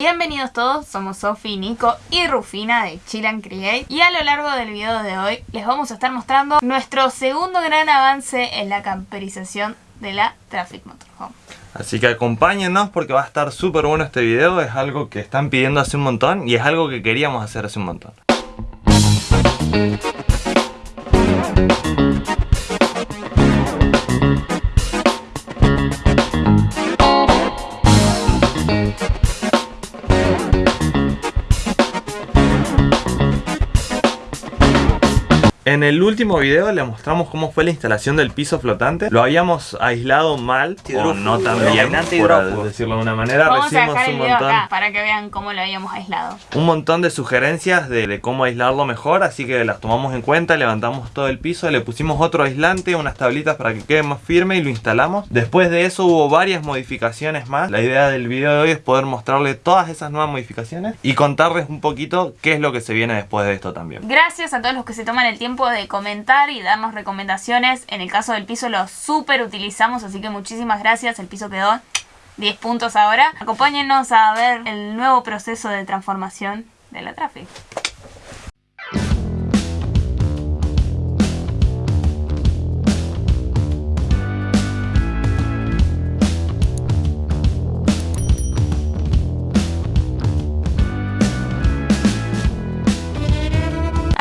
Bienvenidos todos, somos Sofi, Nico y Rufina de Chill and Create y a lo largo del video de hoy les vamos a estar mostrando nuestro segundo gran avance en la camperización de la Traffic Motorhome. Así que acompáñenos porque va a estar súper bueno este video, es algo que están pidiendo hace un montón y es algo que queríamos hacer hace un montón. En el último video le mostramos cómo fue la instalación del piso flotante. Lo habíamos aislado mal, o no tan bien, por decirlo de una manera. Vamos a dejar el video acá para que vean cómo lo habíamos aislado. Un montón de sugerencias de, cómo aislarlo mejor, así que las tomamos en cuenta, levantamos todo el piso, le pusimos otro aislante, unas tablitas para que quede más firme y lo instalamos. Después de eso hubo varias modificaciones más. La idea del video de hoy es poder mostrarle todas esas nuevas modificaciones y contarles un poquito qué es lo que se viene después de esto también. Gracias a todos los que se toman el tiempo de comentar y darnos recomendaciones. En el caso del piso lo super utilizamos, así que muchísimas gracias. El piso quedó 10 puntos ahora. Acompáñenos a ver el nuevo proceso de transformación de la Traffic.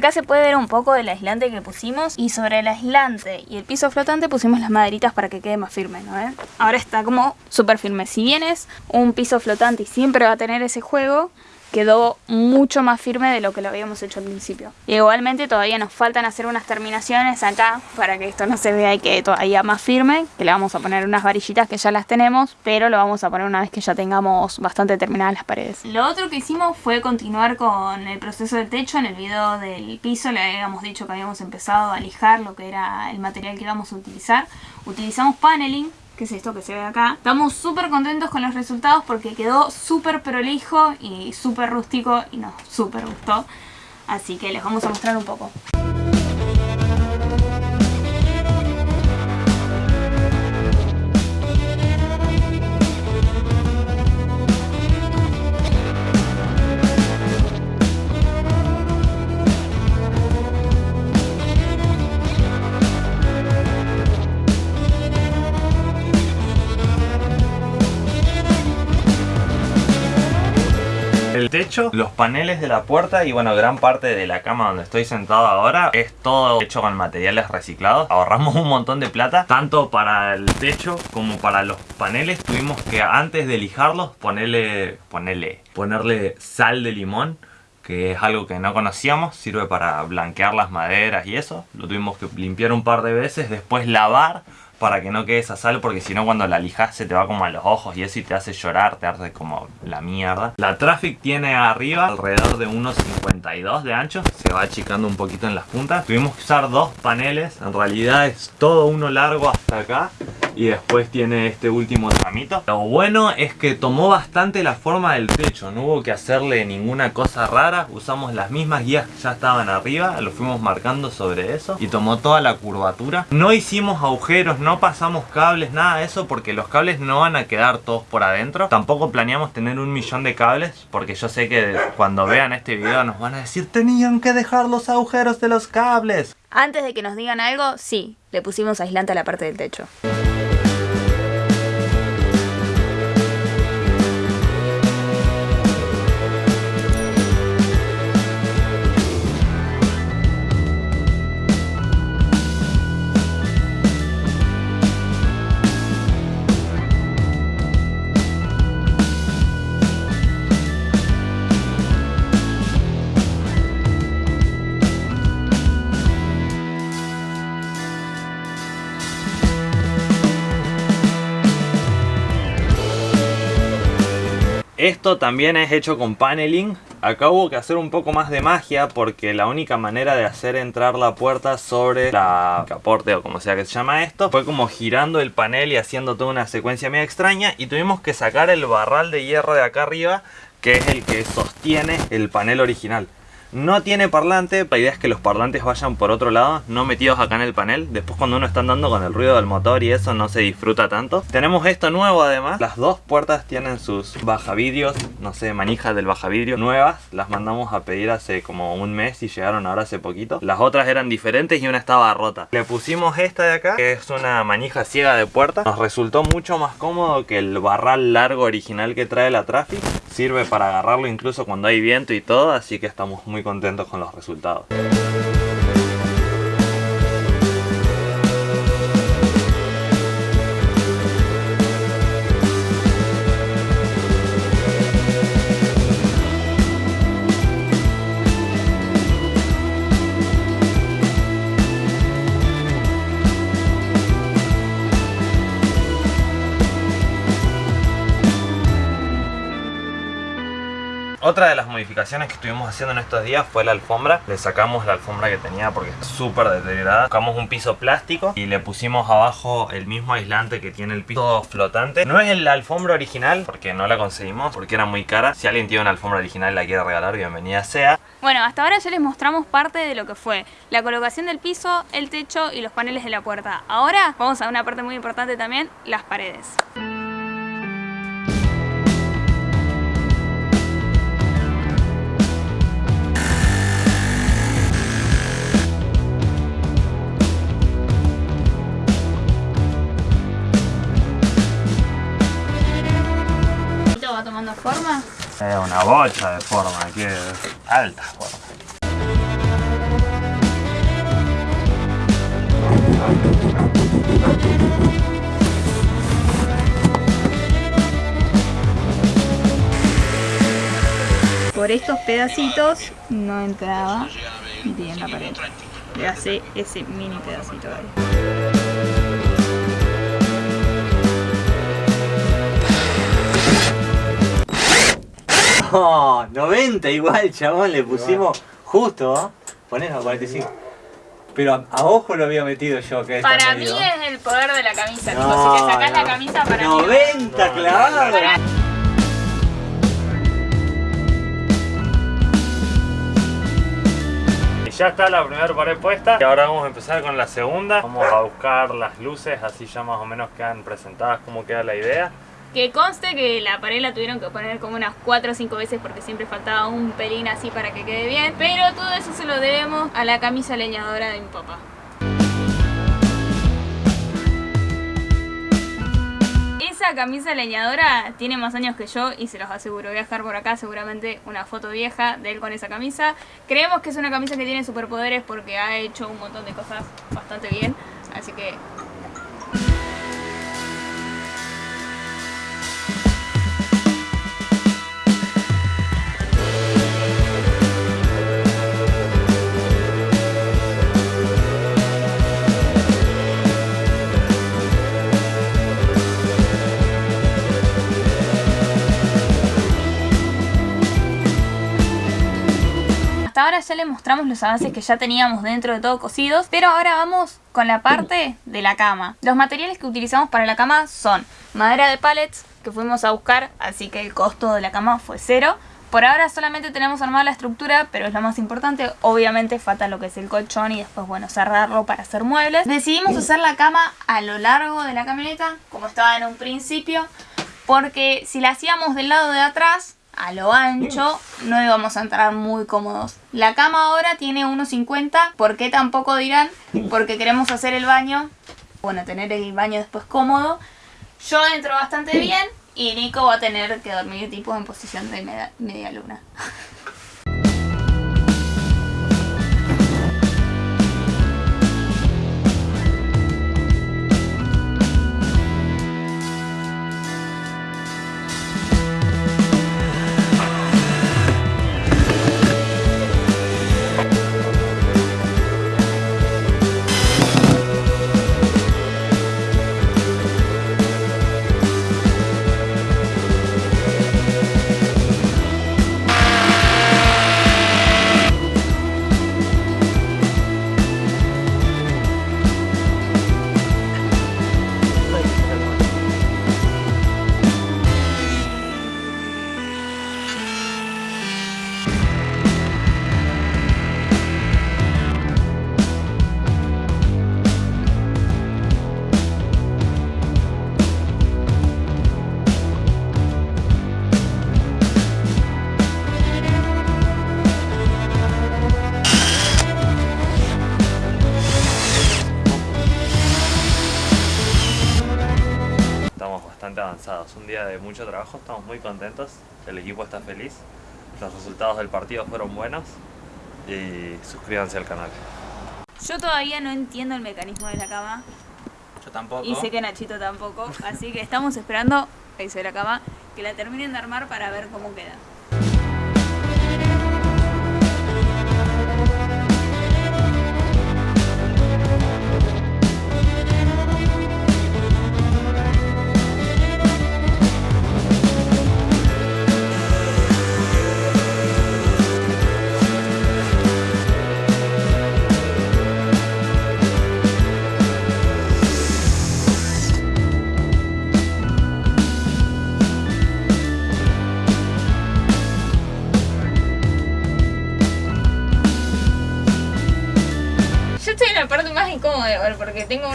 Acá se puede ver un poco del aislante que pusimos y sobre el aislante y el piso flotante pusimos las maderitas para que quede más firme, ¿no? Ahora está como súper firme. Si bien es un piso flotante y siempre va a tener ese juego, quedó mucho más firme de lo que lo habíamos hecho al principio. igualmente todavía nos faltan hacer unas terminaciones acá para que esto no se vea y quede todavía más firme, que le vamos a poner unas varillitas que ya las tenemos, pero lo vamos a poner una vez que ya tengamos bastante terminadas las paredes. Lo otro que hicimos fue continuar con el proceso del techo. En el video del piso le habíamos dicho que habíamos empezado a lijar lo que era el material que íbamos a utilizar. Utilizamos paneling que es esto que se ve acá. Estamos súper contentos con los resultados porque quedó súper prolijo y súper rústico y nos súper gustó. Así que les vamos a mostrar un poco. El techo, los paneles de la puerta y bueno, gran parte de la cama donde estoy sentado ahora es todo hecho con materiales reciclados. Ahorramos un montón de plata, tanto para el techo como para los paneles. Tuvimos que antes de lijarlos ponerle, ponerle, ponerle sal de limón que es algo que no conocíamos, sirve para blanquear las maderas y eso. Lo tuvimos que limpiar un par de veces, después lavar para que no quede esa sal porque si no cuando la lijas se te va como a los ojos y eso y te hace llorar, te hace como la mierda. La Traffic tiene arriba alrededor de unos 52 de ancho, se va achicando un poquito en las puntas. Tuvimos que usar dos paneles, en realidad es todo uno largo hasta acá y después tiene este último tramito. Lo bueno es que tomó bastante la forma del techo, no hubo que hacerle ninguna cosa rara, usamos las mismas guías que ya estaban arriba, lo fuimos marcando sobre eso y tomó toda la curvatura. No hicimos agujeros, no pasamos cables, nada de eso porque los cables no van a quedar todos por adentro. Tampoco planeamos tener un millón de cables porque yo sé que cuando vean este video nos van a decir tenían que dejar los agujeros de los cables. Antes de que nos digan algo, sí, le pusimos aislante a la parte del techo. Esto también es hecho con paneling. Acá hubo que hacer un poco más de magia porque la única manera de hacer entrar la puerta sobre la caporte o como sea que se llama esto fue como girando el panel y haciendo toda una secuencia media extraña y tuvimos que sacar el barral de hierro de acá arriba que es el que sostiene el panel original. No tiene parlante, la idea es que los parlantes vayan por otro lado, no metidos acá en el panel. Después cuando uno está andando con el ruido del motor y eso no se disfruta tanto. Tenemos esto nuevo además. Las dos puertas tienen sus bajavidrios, no sé, manijas del bajavidrio nuevas. Las mandamos a pedir hace como un mes y llegaron ahora hace poquito. Las otras eran diferentes y una estaba rota. Le pusimos esta de acá, que es una manija ciega de puerta. Nos resultó mucho más cómodo que el barral largo original que trae la Traffic. Sirve para agarrarlo incluso cuando hay viento y todo, así que estamos muy contentos con los resultados. Otra de las modificaciones que estuvimos haciendo en estos días fue la alfombra. Le sacamos la alfombra que tenía porque está súper deteriorada. Sacamos un piso plástico y le pusimos abajo el mismo aislante que tiene el piso flotante. No es la alfombra original porque no la conseguimos porque era muy cara. Si alguien tiene una alfombra original y la quiere regalar, bienvenida sea. Bueno, hasta ahora ya les mostramos parte de lo que fue la colocación del piso, el techo y los paneles de la puerta. Ahora vamos a una parte muy importante también, las paredes. Es una bocha de forma, que alta forma. Por estos pedacitos no entraba bien la pared. Le hace ese mini pedacito ahí. No, 90 igual, chabón, le pusimos justo. Ponés a 45. Pero a, a ojo lo había metido yo, que Para mí es el poder de la camisa, tipo, No, si te sacás la camisa para mí. 90 clavado. Para- Y ya está la primera pared puesta y ahora vamos a empezar con la segunda. Vamos a buscar las luces, así ya más o menos quedan presentadas cómo queda la idea. Que conste que la pared la tuvieron que poner como unas 4 o 5 veces porque siempre faltaba un pelín así para que quede bien. Pero todo eso se lo debemos a la camisa leñadora de mi papá. Esa camisa leñadora tiene más años que yo y se los aseguro. Voy a dejar por acá seguramente una foto vieja de él con esa camisa. Creemos que es una camisa que tiene superpoderes porque ha hecho un montón de cosas bastante bien. Así que ya les mostramos los avances que ya teníamos dentro de todo cosidos, pero ahora vamos con la parte de la cama. Los materiales que utilizamos para la cama son madera de pallets que fuimos a buscar, así que el costo de la cama fue cero. Por ahora solamente tenemos armada la estructura, pero es lo más importante. Obviamente falta lo que es el colchón y después, bueno, cerrarlo para hacer muebles. Decidimos hacer la cama a lo largo de la camioneta, como estaba en un principio, porque si la hacíamos del lado de atrás, a lo ancho, no íbamos a entrar muy cómodos. La cama ahora tiene 1,50. ¿Por qué tampoco dirán? Porque queremos hacer el baño. Bueno, tener el baño después cómodo. Yo entro bastante bien y Nico va a tener que dormir tipo en posición de media, media luna. Cansados. Un día de mucho trabajo, estamos muy contentos. El equipo está feliz. Los resultados del partido fueron buenos. Y suscríbanse al canal. Yo todavía no entiendo el mecanismo de la cama. Yo tampoco. Y sé que Nachito tampoco. Así que estamos esperando, ahí se ve la cama, que la terminen de armar para ver cómo queda.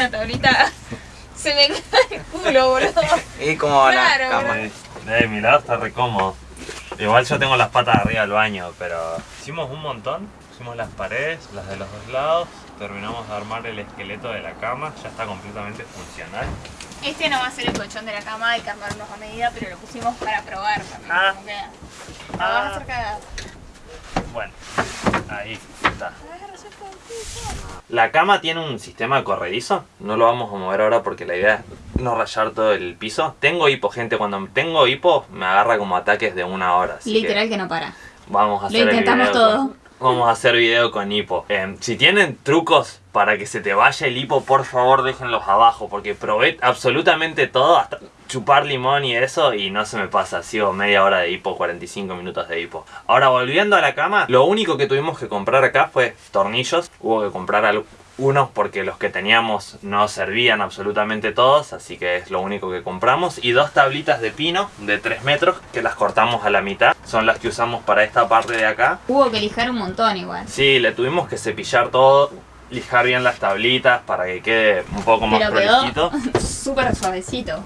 Una tablita. Se me cae el culo, boludo. Y como Claro, la cama. De mi lado está re cómodo. Igual yo tengo las patas arriba del baño, pero hicimos un montón. Pusimos las paredes, las de los dos lados. Terminamos de armar el esqueleto de la cama. Ya está completamente funcional. Este no va a ser el colchón de la cama, hay que armarnos a medida, pero lo pusimos para probar también Ah. cómo queda. La vas a Ah. hacer cagada. Bueno, ahí está. La cama tiene un sistema corredizo. No lo vamos a mover ahora porque la idea es no rayar todo el piso. Tengo hipo, gente. Cuando tengo hipo me agarra como ataques de una hora. así Literal que no para. Vamos a Lo hacer el intentamos video todo. Vamos a hacer video con hipo. Eh, si tienen trucos para que se te vaya el hipo, por favor déjenlos abajo. Porque probé absolutamente todo, hasta chupar limón y eso, y no se me pasa. Sigo media hora de hipo, 45 minutos de hipo. Ahora, volviendo a la cama, lo único que tuvimos que comprar acá fue tornillos. Hubo que comprar al- unos porque los que teníamos no servían absolutamente todos, así que es lo único que compramos. Y dos tablitas de pino de 3 metros que las cortamos a la mitad. Son las que usamos para esta parte de acá. Hubo que lijar un montón igual. Sí, le tuvimos que cepillar todo, lijar bien las tablitas para que quede un poco más Pero prolijito. súper suavecito.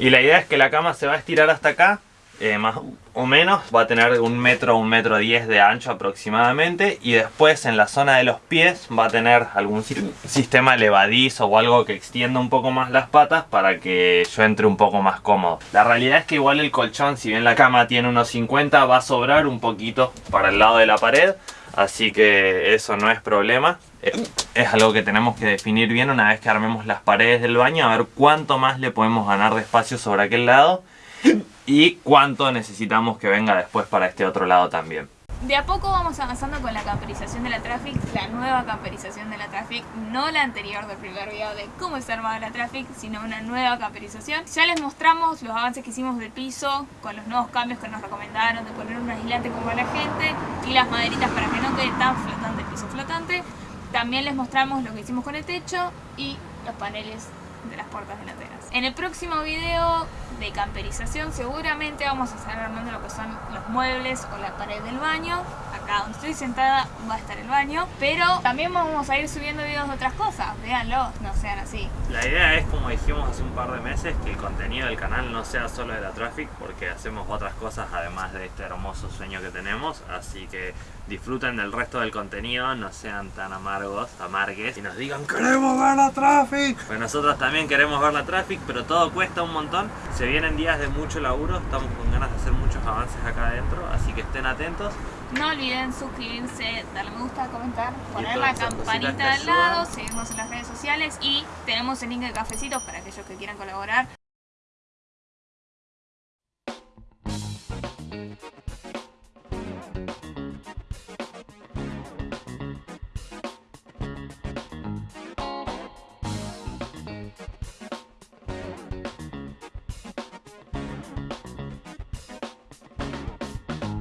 Y la idea es que la cama se va a estirar hasta acá, eh, más o menos. Va a tener un metro, un metro diez de ancho aproximadamente. Y después en la zona de los pies va a tener algún si- sistema levadizo o algo que extienda un poco más las patas para que yo entre un poco más cómodo. La realidad es que igual el colchón, si bien la cama tiene unos 50, va a sobrar un poquito para el lado de la pared. Así que eso no es problema. Eh, Es algo que tenemos que definir bien una vez que armemos las paredes del baño. A ver cuánto más le podemos ganar de espacio sobre aquel lado. Y cuánto necesitamos que venga después para este otro lado también. De a poco vamos avanzando con la camperización de la Traffic, la nueva camperización de la Traffic, no la anterior del primer video de cómo está armada la Traffic, sino una nueva camperización. Ya les mostramos los avances que hicimos del piso, con los nuevos cambios que nos recomendaron de poner un aislante como a la gente y las maderitas para que no quede tan flotante el piso flotante. También les mostramos lo que hicimos con el techo y los paneles de las puertas delanteras. En el próximo video de camperización seguramente vamos a estar armando lo que son los muebles o la pared del baño. Acá donde estoy sentada va a estar el baño. Pero también vamos a ir subiendo videos de otras cosas. Véanlo, no sean así. La idea es, como dijimos hace un par de meses, que el contenido del canal no sea solo de la Traffic, porque hacemos otras cosas además de este hermoso sueño que tenemos. Así que disfruten del resto del contenido, no sean tan amargos, amargues, y nos digan queremos ver la Traffic. Pues nosotros también queremos ver la Traffic, pero todo cuesta un montón. Se vienen días de mucho laburo, estamos con ganas de hacer muchos avances acá adentro, así que estén atentos. No olviden suscribirse, darle me gusta, comentar, poner la campanita al lado, seguirnos en las redes sociales y tenemos el link de cafecitos para aquellos que quieran colaborar.